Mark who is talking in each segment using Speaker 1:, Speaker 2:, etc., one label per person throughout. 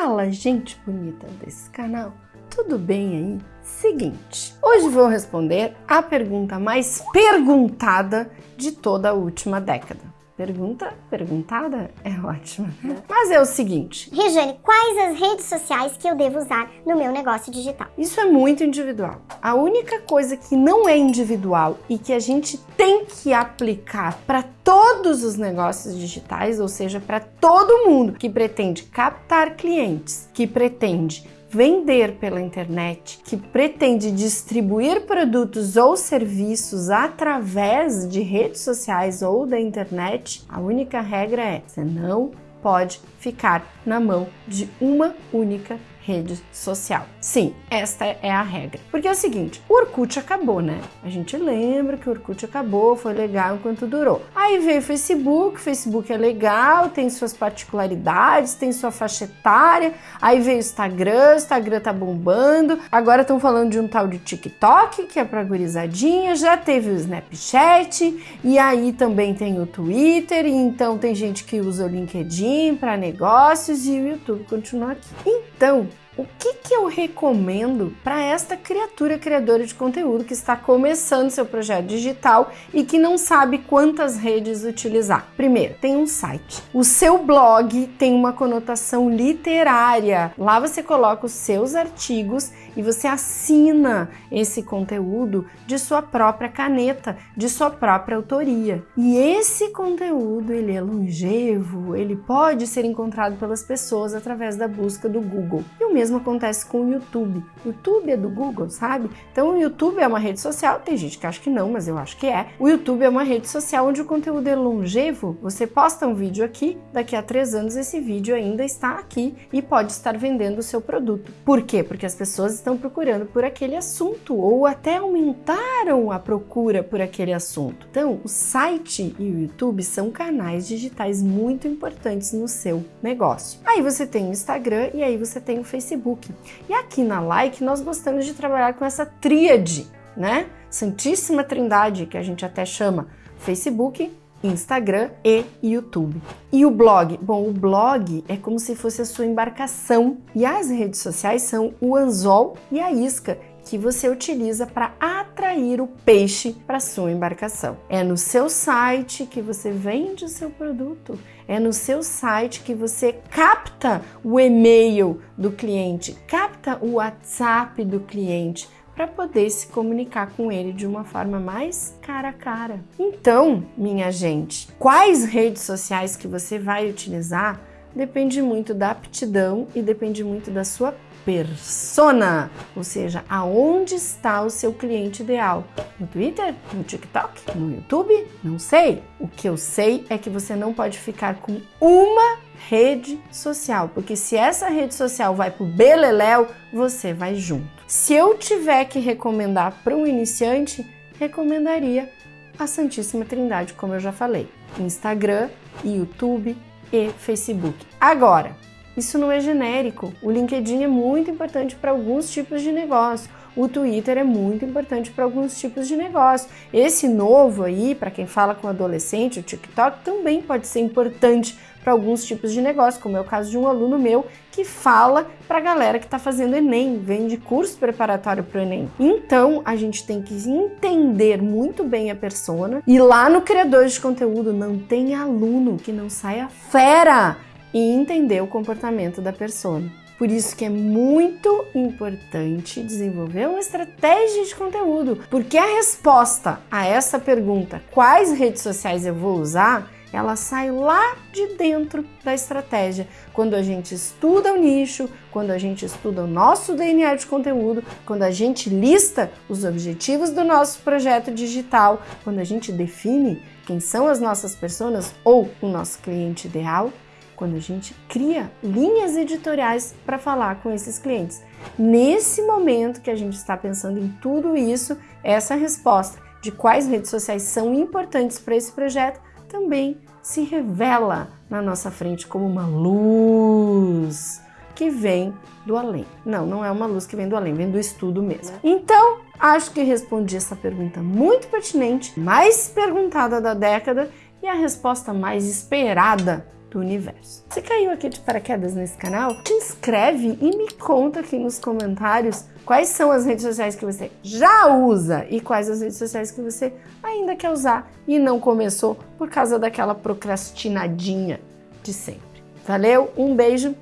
Speaker 1: Fala, gente bonita desse canal, tudo bem aí? Seguinte, hoje vou responder a pergunta mais perguntada de toda a última década. Pergunta perguntada é ótima. Mas é o seguinte.
Speaker 2: Rejane, quais as redes sociais que eu devo usar no meu negócio digital?
Speaker 1: Isso é muito individual. A única coisa que não é individual e que a gente tem que aplicar para todos os negócios digitais, ou seja, para todo mundo que pretende captar clientes, que pretende vender pela internet, que pretende distribuir produtos ou serviços através de redes sociais ou da internet, a única regra é: você não pode ficar na mão de uma única rede social. Sim, esta é a regra. Porque é o seguinte, o Orkut acabou, né? A gente lembra que o Orkut acabou, foi legal enquanto durou. Aí veio o Facebook, o Facebook é legal, tem suas particularidades, tem sua faixa etária. Aí veio o Instagram, o Instagram tá bombando. Agora estão falando de um tal de TikTok, que é pra gurizadinha. Já teve o Snapchat, e aí também tem o Twitter, então tem gente que usa o LinkedIn para negócios e o YouTube continua aqui. Então, o que, que eu recomendo para esta criatura criadora de conteúdo que está começando seu projeto digital e que não sabe quantas redes utilizar? Primeiro, tem um site. O seu blog tem uma conotação literária. Lá você coloca os seus artigos e você assina esse conteúdo de sua própria caneta, de sua própria autoria. E esse conteúdo, ele é longevo, ele pode ser encontrado pelas pessoas através da busca do Google. E o mesmo mesmo acontece com o YouTube. O YouTube é do Google, sabe? Então o YouTube é uma rede social, tem gente que acha que não, mas eu acho que é. O YouTube é uma rede social onde o conteúdo é longevo. Você posta um vídeo aqui, daqui a três anos esse vídeo ainda está aqui e pode estar vendendo o seu produto. Por quê? Porque as pessoas estão procurando por aquele assunto ou até aumentaram a procura por aquele assunto. Então, o site e o YouTube são canais digitais muito importantes no seu negócio. Aí você tem o Instagram e aí você tem o Facebook Facebook. E aqui na Like nós gostamos de trabalhar com essa tríade, né? Santíssima Trindade, que a gente até chama Facebook, Instagram e YouTube. E o blog? Bom, o blog é como se fosse a sua embarcação e as redes sociais são o anzol e a isca que você utiliza para atrair o peixe para sua embarcação. É no seu site que você vende o seu produto, é no seu site que você capta o e-mail do cliente, capta o WhatsApp do cliente para poder se comunicar com ele de uma forma mais cara a cara. Então, minha gente, quais redes sociais que você vai utilizar depende muito da aptidão e depende muito da sua persona, ou seja, aonde está o seu cliente ideal? No Twitter? No TikTok? No YouTube? Não sei. O que eu sei é que você não pode ficar com uma rede social, porque se essa rede social vai pro beleléu, você vai junto. Se eu tiver que recomendar para um iniciante, recomendaria a Santíssima Trindade, como eu já falei, Instagram, YouTube e Facebook. Agora, isso não é genérico. O LinkedIn é muito importante para alguns tipos de negócio. O Twitter é muito importante para alguns tipos de negócio. Esse novo aí, para quem fala com adolescente, o TikTok também pode ser importante para alguns tipos de negócio, como é o caso de um aluno meu que fala para a galera que está fazendo Enem, vende curso preparatório para o Enem. Então, a gente tem que entender muito bem a persona e lá no criador de conteúdo não tem aluno que não saia fera e entender o comportamento da pessoa. Por isso que é muito importante desenvolver uma estratégia de conteúdo, porque a resposta a essa pergunta, quais redes sociais eu vou usar, ela sai lá de dentro da estratégia. Quando a gente estuda o nicho, quando a gente estuda o nosso DNA de conteúdo, quando a gente lista os objetivos do nosso projeto digital, quando a gente define quem são as nossas pessoas ou o nosso cliente ideal, quando a gente cria linhas editoriais para falar com esses clientes. Nesse momento que a gente está pensando em tudo isso, essa resposta de quais redes sociais são importantes para esse projeto também se revela na nossa frente como uma luz que vem do além. Não, não é uma luz que vem do além, vem do estudo mesmo. Então, acho que respondi essa pergunta muito pertinente, mais perguntada da década e a resposta mais esperada do universo. Você caiu aqui de paraquedas nesse canal? Te inscreve e me conta aqui nos comentários quais são as redes sociais que você já usa e quais as redes sociais que você ainda quer usar e não começou por causa daquela procrastinadinha de sempre. Valeu, um beijo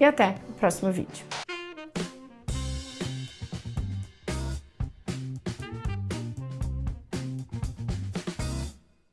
Speaker 1: e até o próximo vídeo.